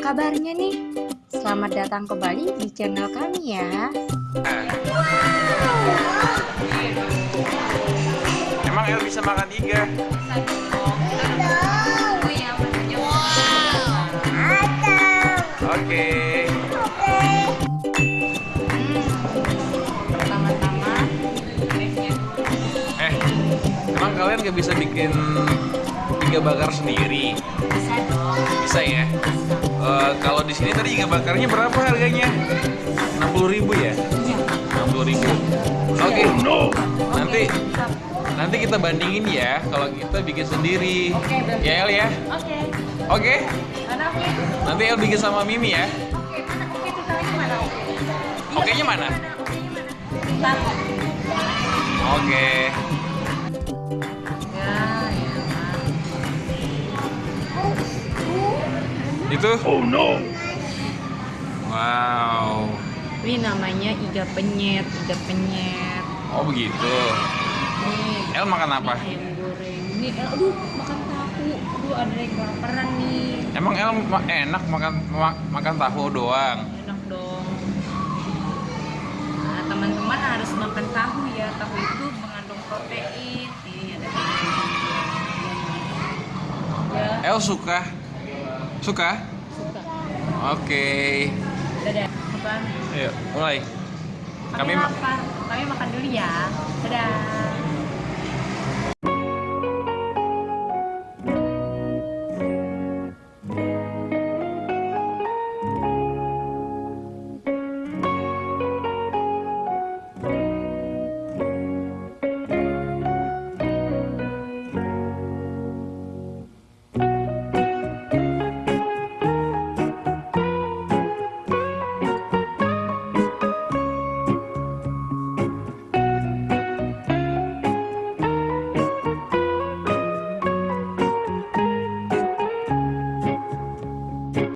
kabarnya nih? Selamat datang kembali di channel kami ya. Emang El bisa makan iga? Oke. Pertama-tama, Eh, emang kalian gak bisa bikin iga bakar sendiri? bisa dong. Bisa ya? Eh, kalau di sini tadi iga bakarnya berapa harganya? 60.000 ya? Iya. 60.000. Oke. Nanti nanti kita bandingin ya kalau kita bikin sendiri. Oke, berarti. Ya El ya? Oke. Oke. Mana oke? Nanti El bikin sama Mimi ya. Oke, oke mana oke? Oke-nya mana? Oke-nya mana? Bentar. Oke. Ya, Itu? Oh no. Wow. Ini namanya iga penyet, iga penyet. Oh begitu. Nih, El makan apa? Ini ayam goreng. Ini, eh, aduh, makan tahu. Aduh, ada yang kelaparan nih. Emang El ma- enak makan ma- makan tahu doang. Enak dong. Nah, teman-teman harus makan tahu ya. Tahu itu mengandung protein. Nih, ada Ya, El suka? Suka? suka. Oke. Dadah. Makan. Ayo, mulai. Kami Kami ma- lapar. Kami makan dulu ya. Dadah.